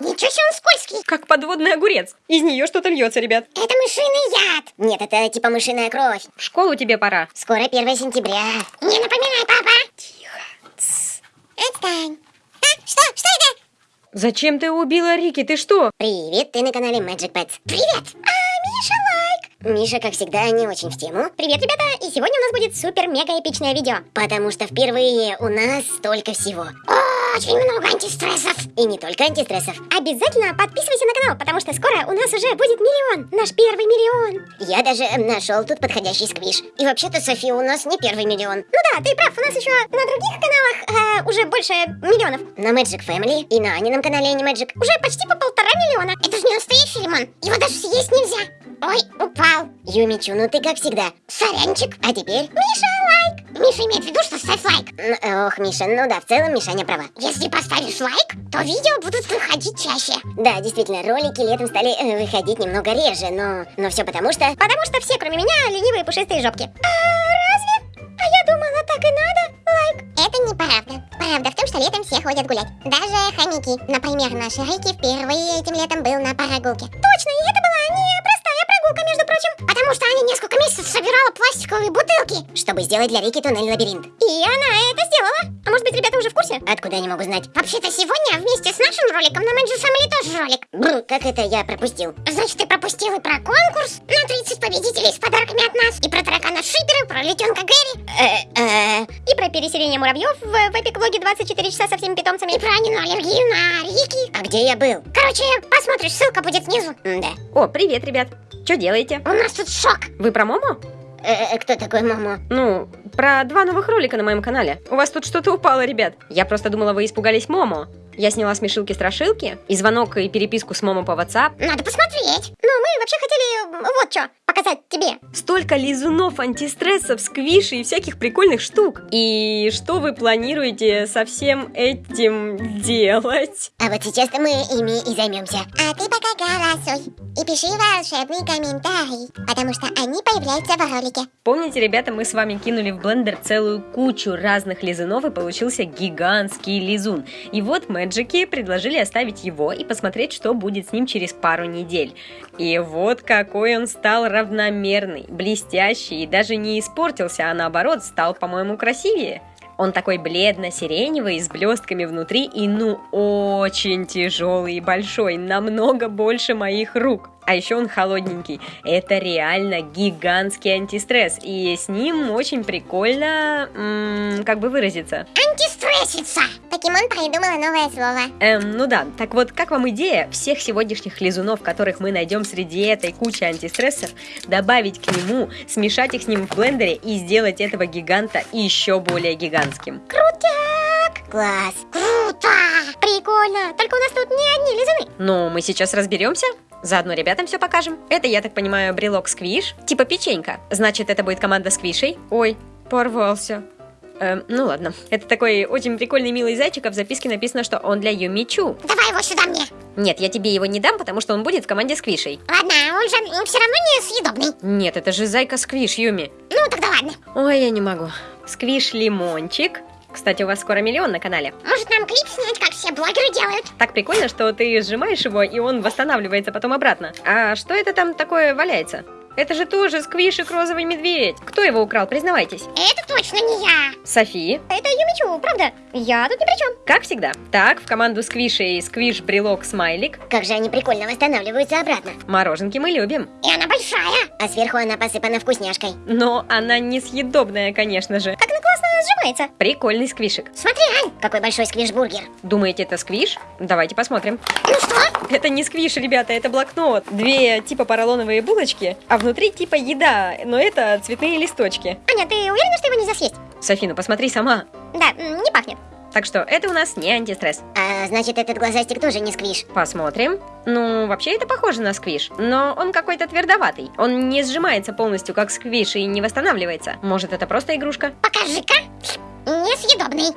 Ничего себе он скользкий. Как подводный огурец. Из нее что-то льется, ребят. Это мышиный яд. Нет, это типа мышиная кровь. В школу тебе пора. Скоро 1 сентября. Не напоминай, папа. Отстань. А, что? Что это? Зачем ты убила Рики? Ты что? Привет, ты на канале Magic Pets. Привет. А, Миша лайк. Миша, как всегда, не очень в тему. Привет, ребята. И сегодня у нас будет супер-мега эпичное видео. Потому что впервые у нас столько всего. Очень много антистрессов. И не только антистрессов. Обязательно подписывайся на канал, потому что скоро у нас уже будет миллион. Наш первый миллион. Я даже нашел тут подходящий сквиш. И вообще-то, София, у нас не первый миллион. Ну да, ты прав, у нас еще на других каналах э, уже больше миллионов. На Magic Family и на Анином канале Animagic. Уже почти по полтора миллиона. Это же не настоящий лимон. Его даже съесть нельзя. Ой, упал. Юмичу, ну ты как всегда. Сорянчик. А теперь? Миша. Миша имеет в виду, что ставь лайк. Н- Ох, Миша, ну да, в целом Мишаня права. Если поставишь лайк, то видео будут выходить чаще. Да, действительно, ролики летом стали э, выходить немного реже, но, но все потому что... Потому что все, кроме меня, ленивые пушистые жопки. А разве? А я думала, так и надо. Лайк. Это неправда. Правда в том, что летом все ходят гулять. Даже хомяки. Например, наш Рики впервые этим летом был на прогулке. Точно, и это была не простая прогулка, между прочим. Потому что Аня несколько месяцев собирала пластиковые бутылки. Чтобы сделать для Рики туннель-лабиринт. И она это сделала. А может быть, ребята уже в курсе? Откуда я не могу знать? Вообще-то сегодня вместе с нашим роликом на Magic Family тоже ролик. Бру, как это я пропустил? Значит, ты пропустил и про конкурс на 30 победителей с подарками от нас, и про таракана Шипера, про летенка Гэри, Э, э, и про переселение муравьев в, в Эпик Влоге 24 часа со всеми питомцами, и про Анину аллергию на Рики. а где я был? Короче, посмотришь, ссылка будет снизу. Да. О, привет, ребят. Что делаете? У нас тут шок. Вы про Момо? Э, э, кто такой Момо? Ну, про два новых ролика на моем канале. У вас тут что-то упало, ребят. Я просто думала, вы испугались Момо. Я сняла смешилки-страшилки и звонок и переписку с Момо по WhatsApp. Надо посмотреть. Ну, мы вообще хотели м, вот что показать тебе. Столько лизунов, антистрессов, сквишей и всяких прикольных штук. И что вы планируете со всем этим делать? А вот сейчас-то мы ими и займемся. А ты пока голосуй и пиши волшебный комментарий, потому что они появляются в ролике. Помните, ребята, мы с вами кинули в блендер целую кучу разных лизунов и получился гигантский лизун. И вот мэджики предложили оставить его и посмотреть, что будет с ним через пару недель. И вот какой он стал равномерный, блестящий и даже не испортился, а наоборот стал, по-моему, красивее. Он такой бледно-сиреневый, с блестками внутри и ну очень тяжелый и большой, намного больше моих рук. А еще он холодненький. Это реально гигантский антистресс. И с ним очень прикольно, м, как бы выразиться. Антистрессица. Покемон придумала новое слово. Эм, ну да, так вот, как вам идея всех сегодняшних лизунов, которых мы найдем среди этой кучи антистрессов, добавить к нему, смешать их с ним в блендере и сделать этого гиганта еще более гигантским? Крутяк. Класс. Круто. Прикольно. Только у нас тут не одни лизуны. Ну, мы сейчас разберемся. Заодно ребятам все покажем. Это, я так понимаю, брелок сквиш, типа печенька. Значит, это будет команда сквишей. Ой, порвался. Эм, ну ладно. Это такой очень прикольный милый зайчик, а в записке написано, что он для Юмичу. Давай его сюда мне. Нет, я тебе его не дам, потому что он будет в команде сквишей. Ладно, он же все равно не съедобный. Нет, это же зайка сквиш, Юми. Ну, тогда ладно. Ой, я не могу. Сквиш лимончик. Кстати, у вас скоро миллион на канале. Может, нам клип снять, как все блогеры делают? Так прикольно, что ты сжимаешь его, и он восстанавливается потом обратно. А что это там такое валяется? Это же тоже сквишик розовый медведь. Кто его украл, признавайтесь? Это точно не я. Софи, Это Юмичу, правда? Я тут ни при чем. как всегда. Так, в команду сквишей сквиш брелок смайлик. Как же они прикольно восстанавливаются обратно. Мороженки мы любим. И она большая. А сверху она посыпана вкусняшкой. Но она несъедобная, конечно же. Сжимается. Прикольный сквишик. Смотри, Ань. Какой большой сквиш-бургер. Думаете, это сквиш? Давайте посмотрим. Ну что? Это не сквиш, ребята, это блокнот. Две типа поролоновые булочки, а внутри типа еда, но это цветные листочки. Аня, ты уверена, что его нельзя съесть? Софина, посмотри сама. Да, не пахнет. Так что это у нас не антистресс. А значит, этот глазастик тоже не сквиш. Посмотрим. Ну, вообще это похоже на сквиш, но он какой-то твердоватый. Он не сжимается полностью, как сквиш, и не восстанавливается. Может, это просто игрушка? Покажи-ка. Несъедобный.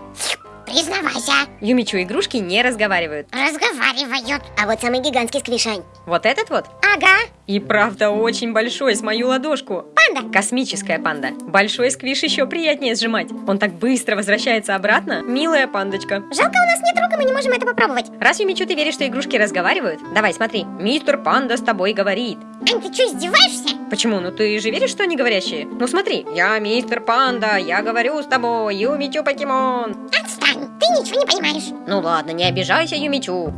Признавайся. Юмичу игрушки не разговаривают. Разговаривают. А вот самый гигантский сквишань. Вот этот вот? Ага, И правда очень большой, с мою ладошку. панда. Космическая панда. Большой сквиш еще приятнее сжимать. Он так быстро возвращается обратно. Милая пандочка. Жалко, у нас нет рук, и мы не можем это попробовать. Раз, Юмичу, ты веришь, что игрушки разговаривают? Давай, смотри. Мистер Панда с тобой говорит. Ань, ты что, издеваешься? Почему? Ну ты же веришь, что они говорящие? Ну смотри. Я мистер Панда, я говорю с тобой, Юмичу покемон. Отстань, ты ничего не понимаешь. Ну ладно, не обижайся, Юмичу.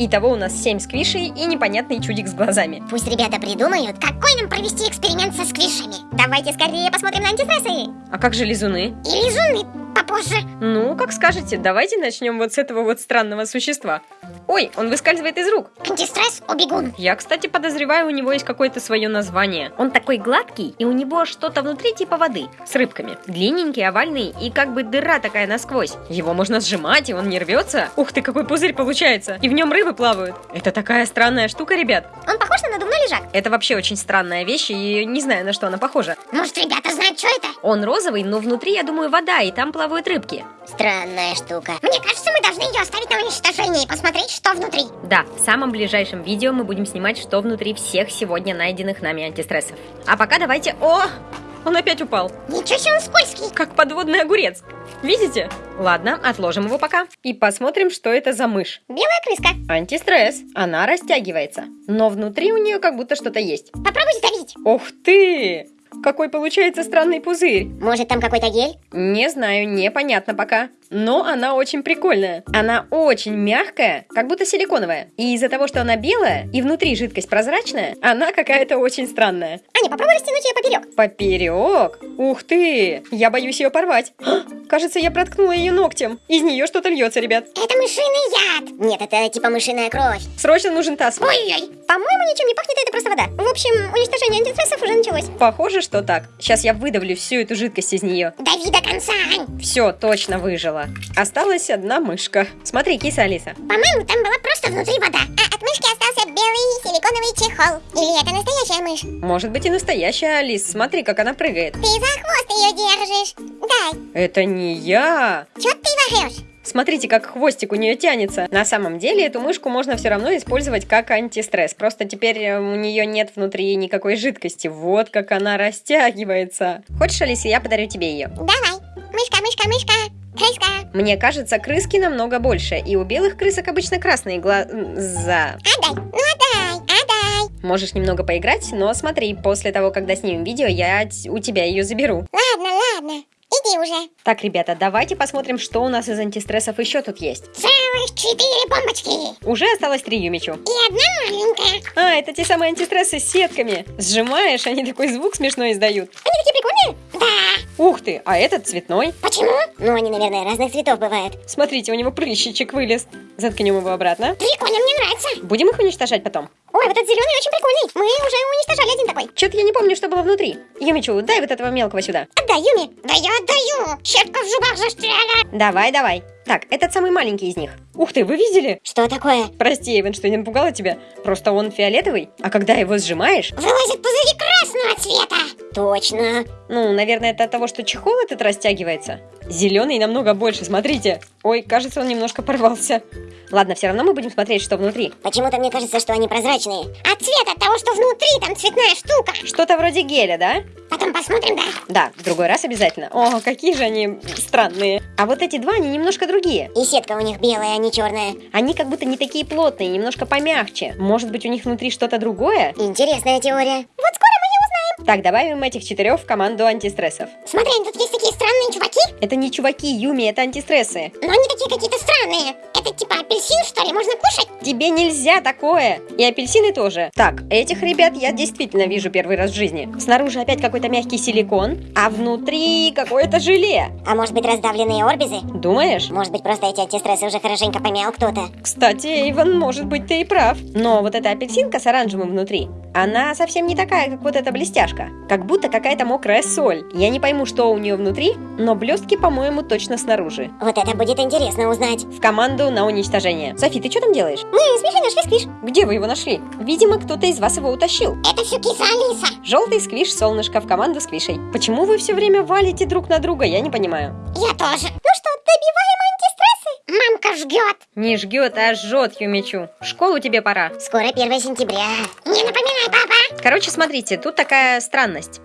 Итого у нас 7 сквишей и непонятный чудик с глазами. Пусть ребята придумают, какой нам провести эксперимент со сквишами. Давайте скорее посмотрим на антистрессы. А как же лизуны? И лизуны попозже. Ну, как скажете, давайте начнем вот с этого вот странного существа. Ой, он выскальзывает из рук. Антистресс убегун. Я, кстати, подозреваю, у него есть какое-то свое название. Он такой гладкий, и у него что-то внутри типа воды, с рыбками. Длинненький, овальный, и как бы дыра такая насквозь. Его можно сжимать, и он не рвется. Ух ты, какой пузырь получается. И в нем рыбы плавают. Это такая странная штука, ребят. Он похож на надувной лежак. Это вообще очень странная вещь, и не знаю, на что она похожа. Может, ребята знают, что это? Он розовый, но внутри, я думаю, вода, и там плавают рыбки. Странная штука. Мне кажется, мы должны ее оставить на уничтожение и посмотреть, что внутри. Да, в самом ближайшем видео мы будем снимать, что внутри всех сегодня найденных нами антистрессов. А пока давайте... О! Он опять упал. Ничего себе он скользкий. Как подводный огурец. Видите? Ладно, отложим его пока. И посмотрим, что это за мышь. Белая крыска. Антистресс. Она растягивается. Но внутри у нее как будто что-то есть. Попробуй сдавить. Ух ты! Какой получается странный пузырь. Может, там какой-то гель? Не знаю, непонятно пока. Но она очень прикольная. Она очень мягкая, как будто силиконовая. И из-за того, что она белая и внутри жидкость прозрачная, она какая-то очень странная. Аня, попробуй растянуть ее поперек. Поперек? Ух ты! Я боюсь ее порвать. А, Кажется, я проткнула ее ногтем. Из нее что-то льется, ребят. Это мышиный яд. Нет, это типа мышиная кровь. Срочно нужен таз. Ой-ой. По-моему, ничем не пахнет, это просто вода. В общем, уничтожение антистрессов уже началось. Похоже, что так. Сейчас я выдавлю всю эту жидкость из нее. Дави до конца, Ань. Все, точно выжила. Осталась одна мышка. Смотри, киса Алиса. По-моему, там была просто внутри вода. А от мышки остался белый силиконовый чехол. Или это настоящая мышь? Может быть и настоящая Алис. Смотри, как она прыгает. Ты за хвост ее держишь. Дай. Это не я. Чё ты врешь? Смотрите, как хвостик у нее тянется. На самом деле эту мышку можно все равно использовать как антистресс. Просто теперь э, у нее нет внутри никакой жидкости. Вот как она растягивается. Хочешь, Алиса, я подарю тебе ее? Давай. Мышка, мышка, мышка. Крыска. Мне кажется, крыски намного больше, и у белых крысок обычно красные глаза. Отдай. Ну отдай. Отдай. Можешь немного поиграть, но смотри, после того, когда снимем видео, я у тебя ее заберу. Ладно, ладно. Иди уже. Так, ребята, давайте посмотрим, что у нас из антистрессов еще тут есть. Целых четыре бомбочки. Уже осталось три Юмичу. И одна маленькая. А, это те самые антистрессы с сетками. Сжимаешь, они такой звук смешной издают. Они такие прикольные? Да. Ух ты, а этот цветной. Почему? Ну, они, наверное, разных цветов бывают. Смотрите, у него прыщичек вылез. Заткнем его обратно. Прикольно, мне нравится. Будем их уничтожать потом? Ой, вот этот зеленый очень прикольный. Мы уже уничтожали один такой. Чё-то я не помню, что было внутри. Юмичу, дай вот этого мелкого сюда. Отдай, Юми. Да я отдаю. Щетка в зубах застряла. Давай, давай. Так, этот самый маленький из них. Ух ты, вы видели? Что такое? Прости, Эван, что не напугала тебя. Просто он фиолетовый, а когда его сжимаешь... Вылазят пузыри красного цвета. Точно. Ну, наверное, это от того, что чехол этот растягивается. Зеленый намного больше, смотрите. Ой, кажется, он немножко порвался. Ладно, все равно мы будем смотреть, что внутри. Почему-то мне кажется, что они прозрачные. А цвет от того, что внутри там цветная штука. Что-то вроде геля, да? Потом посмотрим, да. Да, в другой раз обязательно. О, какие же они странные. А вот эти два, они немножко другие. И сетка у них белая, а не черная. Они как будто не такие плотные, немножко помягче. Может быть, у них внутри что-то другое? Интересная теория. Вот узнаем. Так, добавим этих четырех в команду антистрессов. Смотри, тут есть такие странные чуваки. Это не чуваки, Юми, это антистрессы. Но они такие какие-то странные. Это типа апельсин, что ли, можно кушать? Тебе нельзя такое! И апельсины тоже. Так, этих ребят я действительно вижу первый раз в жизни. Снаружи опять какой-то мягкий силикон, а внутри какое-то желе. А может быть раздавленные орбизы? Думаешь? Может быть просто эти антистрессы уже хорошенько помял кто-то? Кстати, Эйвен, может быть, ты и прав. Но вот эта апельсинка с оранжевым внутри, она совсем не такая, как вот эта блестяшка. Как будто какая-то мокрая соль. Я не пойму, что у нее внутри, но блестки, по-моему, точно снаружи. Вот это будет интересно узнать. В команду на уничтожение. Софи, ты что там делаешь? Мы с Мишей нашли сквиш. Где вы его нашли? Видимо, кто-то из вас его утащил. Это все киса Алиса. Желтый сквиш солнышко в команду с Квишей. Почему вы все время валите друг на друга, я не понимаю. Я тоже. Ну что, Добиваем антистрессы. Мамка ждет. Не жгет, а жжет, Юмичу. В школу тебе пора. Скоро 1 сентября. Не напоминай, папа. Короче, смотрите, тут такая странность.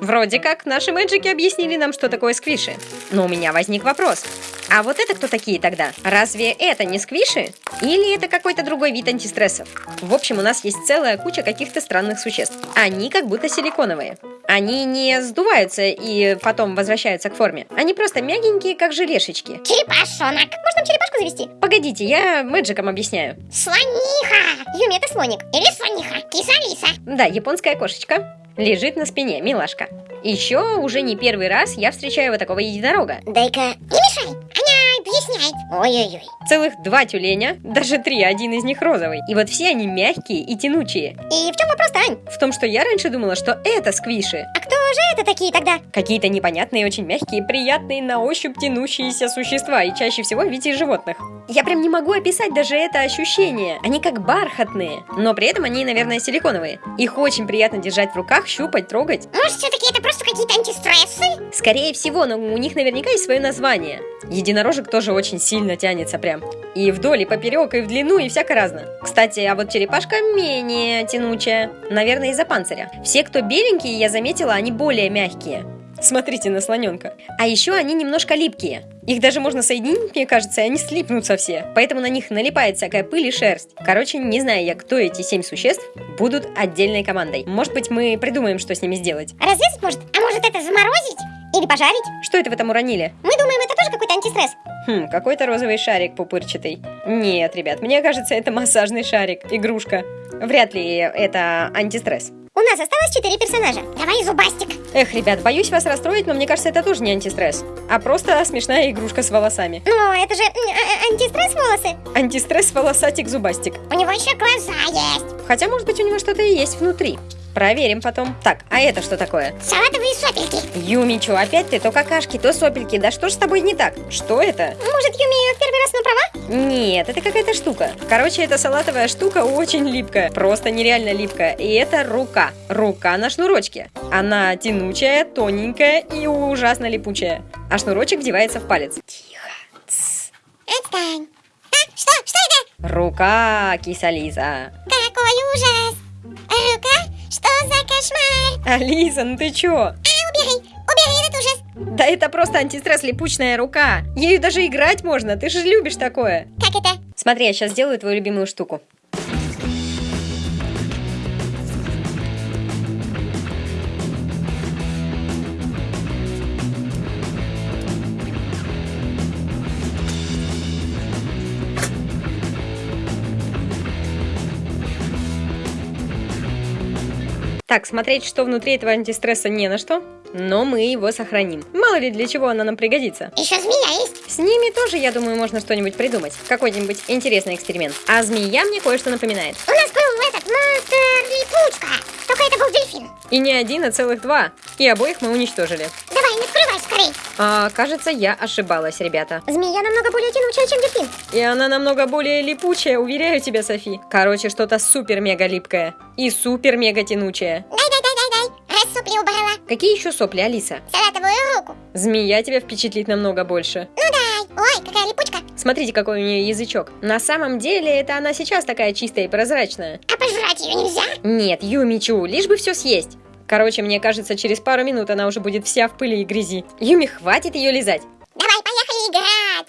Вроде как наши мэджики объяснили нам, что такое сквиши. Но у меня возник вопрос. А вот это кто такие тогда? Разве это не сквиши? Или это какой-то другой вид антистрессов? В общем, у нас есть целая куча каких-то странных существ. Они как будто силиконовые. Они не сдуваются и потом возвращаются к форме. Они просто мягенькие, как желешечки. Черепашонок. Может, нам черепашку завести? Погодите, я мэджикам объясняю. Слониха. Юми, это слоник. Или слониха. Киса-лиса. Да, японская кошечка. Лежит на спине, милашка. Еще уже не первый раз я встречаю вот такого единорога. Дай-ка... Не мешай. Она объясняет. Ой-ой-ой. Целых два тюленя, даже три, один из них розовый. И вот все они мягкие и тянучие. И в чем вопрос-то, Ань? В том, что я раньше думала, что это сквиши. А кто же это такие тогда? Какие-то непонятные, очень мягкие, приятные на ощупь тянущиеся существа, и чаще всего в виде животных. Я прям не могу описать даже это ощущение. Они как бархатные, но при этом они, наверное, силиконовые. Их очень приятно держать в руках, щупать, трогать. Может, все-таки это просто какие-то антистрессы? Скорее всего, но у них наверняка есть свое название. Единорожек тоже очень сильно тянется прям. И вдоль, и поперек, и в длину, и всяко разно. Кстати, а вот черепашка менее тянучая. Наверное, из-за панциря. Все, кто беленькие, я заметила, они более мягкие. Смотрите на слоненка. А еще они немножко липкие. Их даже можно соединить, мне кажется, и они слипнутся все. Поэтому на них налипает всякая пыль и шерсть. Короче, не знаю я, кто эти семь существ, будут отдельной командой. Может быть, мы придумаем, что с ними сделать. Развесить может? А может это заморозить? Или пожарить? Что это вы там уронили? Мы думаем, это тоже какой-то антистресс. Хм, какой-то розовый шарик пупырчатый. Нет, ребят, мне кажется, это массажный шарик, игрушка. Вряд ли это антистресс. У нас осталось четыре персонажа. Давай зубастик. Эх, ребят, боюсь вас расстроить, но мне кажется, это тоже не антистресс, а просто смешная игрушка с волосами. Но это же м, а- антистресс волосы. Антистресс волосатик-зубастик. У него еще глаза есть. Хотя, может быть, у него что-то и есть внутри. Проверим потом. Так, а это что такое? Салатовые сопельки. Юмичу, опять ты то какашки, то сопельки. Да что ж с тобой не так? Что это? Может, Юми в первый раз на права? Нет, это какая-то штука. Короче, эта салатовая штука очень липкая. Просто нереально липкая. И это рука. Рука на шнурочке. Она тянучая, тоненькая и ужасно липучая. А шнурочек вдевается в палец. Отстань. А, что? Что это? Рука, киса Лиза. Какой ужас. Рука? Что за кошмар? Алиса, ну ты чё? А, убери. Убери этот ужас. Да это просто антистресс липучная рука. Ею даже играть можно, ты же любишь такое. Как это? Смотри, я сейчас сделаю твою любимую штуку. Так, смотреть, что внутри этого антистресса не на что, но мы его сохраним. Мало ли для чего она нам пригодится. Еще змея есть. С ними тоже, я думаю, можно что-нибудь придумать. Какой-нибудь интересный эксперимент. А змея мне кое-что напоминает. У нас был этот монстр липучка. Только это был дельфин. И не один, а целых два. И обоих мы уничтожили. А, кажется, я ошибалась, ребята. Змея намного более тянучая, чем дельфин. И она намного более липучая, уверяю тебя, Софи. Короче, что-то супер-мега липкое. И супер-мега тянучее. Дай, дай, дай, дай, дай. Раз сопли убрала. Какие еще сопли, Алиса? Салатовую руку. Змея тебя впечатлит намного больше. Ну дай. Ой, какая липучка. Смотрите, какой у нее язычок. На самом деле, это она сейчас такая чистая и прозрачная. А пожрать ее нельзя? Нет, Юмичу, лишь бы все съесть. Короче, мне кажется, через пару минут она уже будет вся в пыли и грязи. Юми, хватит ее лизать. Давай, поехали играть.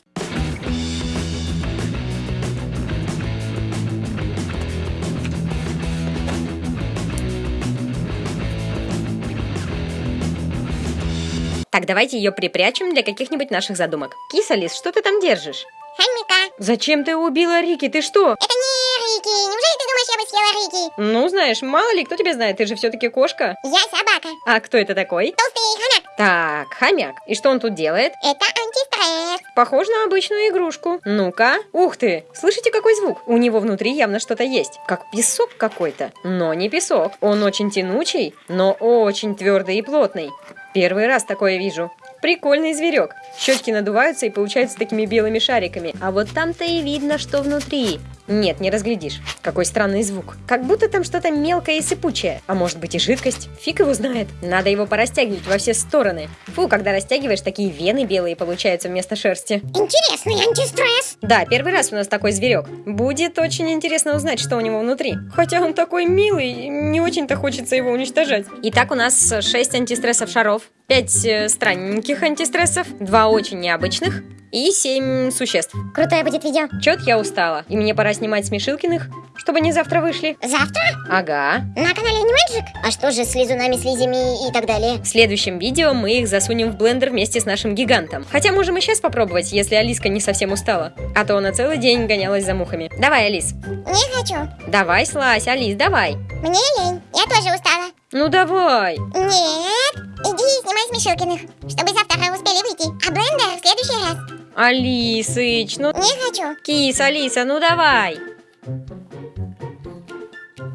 Так, давайте ее припрячем для каких-нибудь наших задумок. Киса Лис, что ты там держишь? Хомяка. Зачем ты убила Рики? Ты что? Это не Рики. Неужели ты думаешь, я бы съела Рики? Ну, знаешь, мало ли, кто тебя знает, ты же все-таки кошка. Я собака. А кто это такой? Толстый хомяк. Так, хомяк. И что он тут делает? Это антистресс. Похож на обычную игрушку. Ну-ка. Ух ты! Слышите, какой звук? У него внутри явно что-то есть. Как песок какой-то. Но не песок. Он очень тянучий, но очень твердый и плотный. Первый раз такое вижу. Прикольный зверек. Щечки надуваются и получаются такими белыми шариками. А вот там-то и видно, что внутри. Нет, не разглядишь. Какой странный звук. Как будто там что-то мелкое и сыпучее. А может быть и жидкость. Фиг его знает. Надо его порастягивать во все стороны. Фу, когда растягиваешь, такие вены белые получаются вместо шерсти. Интересный антистресс. Да, первый раз у нас такой зверек. Будет очень интересно узнать, что у него внутри. Хотя он такой милый, не очень-то хочется его уничтожать. Итак, у нас 6 антистрессов шаров, 5 э, странненьких антистрессов, 2 очень необычных и 7 существ. Крутое будет видео. Чет я устала, и мне пора снимать Смешилкиных, чтобы они завтра вышли. Завтра Ага. на канале Animagic. А что же с лизунами, слизями и так далее? В следующем видео мы их засунем в блендер вместе с нашим гигантом. Хотя можем и сейчас попробовать, если Алиска не совсем устала. А то она целый день гонялась за мухами. Давай, Алис. Не хочу. Давай, Слазь, Алис, давай. Мне лень. Я тоже устала. Ну давай. Нет. Иди снимай Смешилкиных, чтобы завтра успели выйти. А блендер в следующий раз. Алисыч, ну Не хочу. кис, Алиса, ну давай.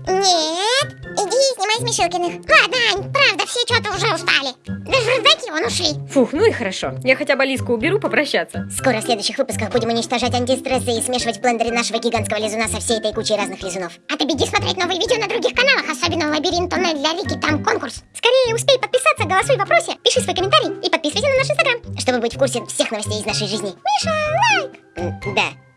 Нет. Снимай Смешилкиных. Ладно, Ань, правда, все что-то уже устали. Даже раздать вон ушли. Фух, ну и хорошо. Я хотя бы Алиску уберу попрощаться. Скоро в следующих выпусках будем уничтожать антистрессы и смешивать в блендере нашего гигантского лизуна со всей этой кучей разных лизунов. А ты беги смотреть новые видео на других каналах, особенно лабиринт тоннель для Рики, там конкурс. Скорее успей подписаться, голосуй в вопросе, пиши свой комментарий и подписывайся на наш инстаграм. Чтобы быть в курсе всех новостей из нашей жизни. Миша, лайк! Да.